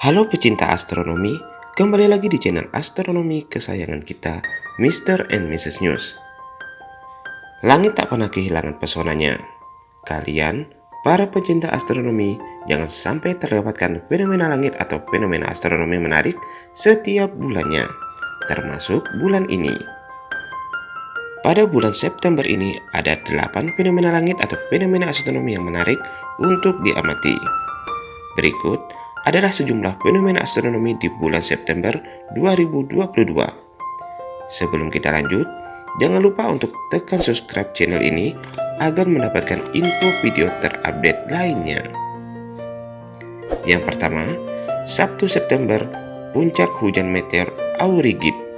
Halo pecinta astronomi, kembali lagi di channel astronomi kesayangan kita, Mr. and Mrs. News. Langit tak pernah kehilangan pesonanya. Kalian, para pecinta astronomi, jangan sampai terlewatkan fenomena langit atau fenomena astronomi menarik setiap bulannya, termasuk bulan ini. Pada bulan September ini ada 8 fenomena langit atau fenomena astronomi yang menarik untuk diamati. Berikut adalah sejumlah fenomena astronomi di bulan September 2022. Sebelum kita lanjut, jangan lupa untuk tekan subscribe channel ini agar mendapatkan info video terupdate lainnya. Yang pertama, Sabtu September, puncak hujan meteor Aurigid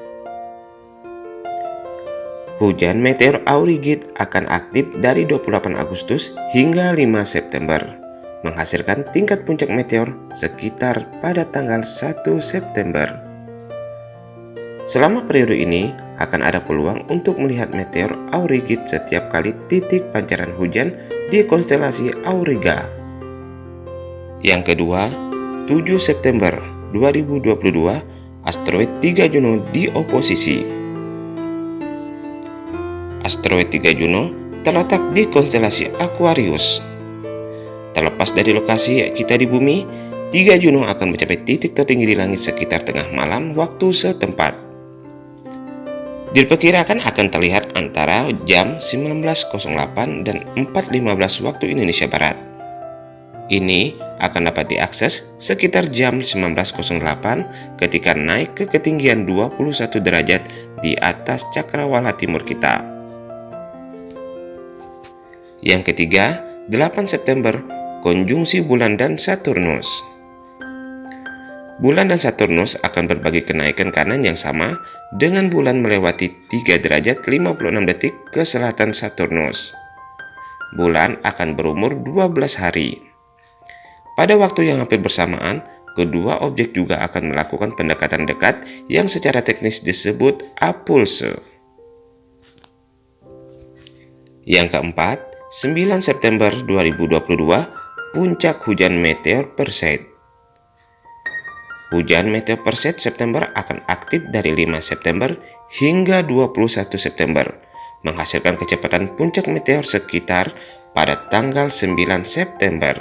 Hujan meteor Aurigid akan aktif dari 28 Agustus hingga 5 September, menghasilkan tingkat puncak meteor sekitar pada tanggal 1 September. Selama periode ini, akan ada peluang untuk melihat meteor Aurigid setiap kali titik pancaran hujan di konstelasi Auriga. Yang kedua, 7 September 2022, asteroid 3 Juno di oposisi asteroid 3 Juno terletak di konstelasi Aquarius. Terlepas dari lokasi kita di bumi, 3 Juno akan mencapai titik tertinggi di langit sekitar tengah malam waktu setempat. Diperkirakan akan terlihat antara jam 19.08 dan 4.15 waktu Indonesia Barat. Ini akan dapat diakses sekitar jam 19.08 ketika naik ke ketinggian 21 derajat di atas cakrawala timur kita. Yang ketiga, 8 September, konjungsi bulan dan Saturnus. Bulan dan Saturnus akan berbagi kenaikan kanan yang sama dengan bulan melewati 3 derajat 56 detik ke selatan Saturnus. Bulan akan berumur 12 hari. Pada waktu yang hampir bersamaan, kedua objek juga akan melakukan pendekatan dekat yang secara teknis disebut apulse. Yang keempat, 9 September 2022, puncak hujan meteor Perseid. Hujan meteor Perseid September akan aktif dari 5 September hingga 21 September, menghasilkan kecepatan puncak meteor sekitar pada tanggal 9 September.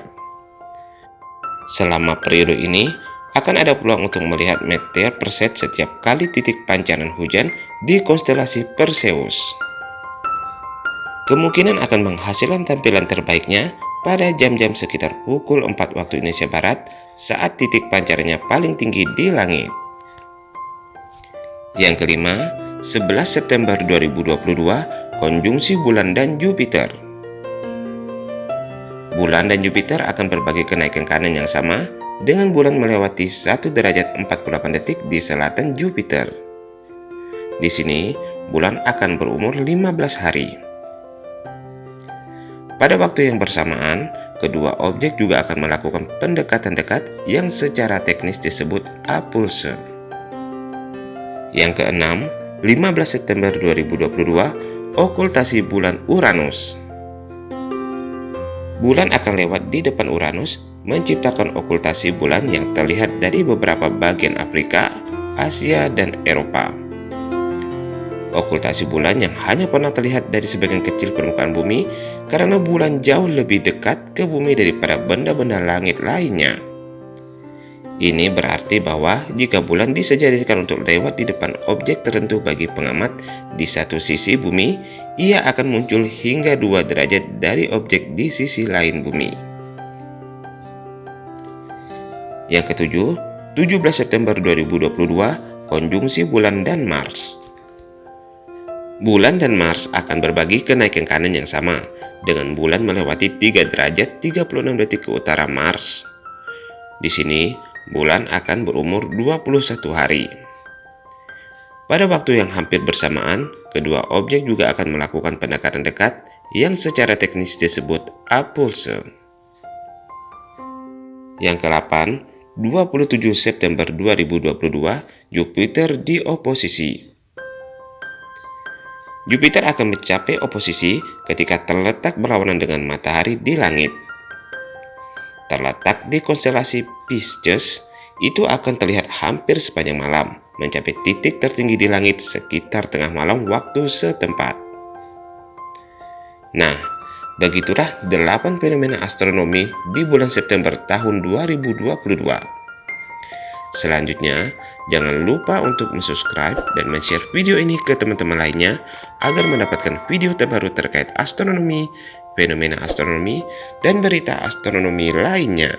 Selama periode ini, akan ada peluang untuk melihat meteor Perseid setiap kali titik pancaran hujan di konstelasi Perseus kemungkinan akan menghasilkan tampilan terbaiknya pada jam-jam sekitar pukul 4 waktu Indonesia Barat saat titik pancarannya paling tinggi di langit. Yang kelima, 11 September 2022, konjungsi bulan dan Jupiter. Bulan dan Jupiter akan berbagi kenaikan kanan yang sama dengan bulan melewati 1 derajat 48 detik di selatan Jupiter. Di sini, bulan akan berumur 15 hari. Pada waktu yang bersamaan, kedua objek juga akan melakukan pendekatan dekat yang secara teknis disebut apulse. Yang keenam, 15 September 2022, okultasi bulan Uranus. Bulan akan lewat di depan Uranus, menciptakan okultasi bulan yang terlihat dari beberapa bagian Afrika, Asia, dan Eropa. Okultasi bulan yang hanya pernah terlihat dari sebagian kecil permukaan bumi karena bulan jauh lebih dekat ke bumi daripada benda-benda langit lainnya. Ini berarti bahwa jika bulan disejadikan untuk lewat di depan objek tertentu bagi pengamat di satu sisi bumi, ia akan muncul hingga dua derajat dari objek di sisi lain bumi. Yang ketujuh, 17 September 2022, konjungsi bulan dan Mars. Bulan dan Mars akan berbagi kenaikan kanan yang sama, dengan bulan melewati 3 derajat 36 detik ke utara Mars. Di sini, bulan akan berumur 21 hari. Pada waktu yang hampir bersamaan, kedua objek juga akan melakukan pendekatan dekat yang secara teknis disebut apulse. Yang ke-8, 27 September 2022, Jupiter di oposisi Jupiter akan mencapai oposisi ketika terletak berlawanan dengan matahari di langit. Terletak di konstelasi Pisces, itu akan terlihat hampir sepanjang malam, mencapai titik tertinggi di langit sekitar tengah malam waktu setempat. Nah, begitulah 8 fenomena astronomi di bulan September tahun 2022. Selanjutnya, jangan lupa untuk subscribe dan share video ini ke teman-teman lainnya agar mendapatkan video terbaru terkait astronomi, fenomena astronomi, dan berita astronomi lainnya.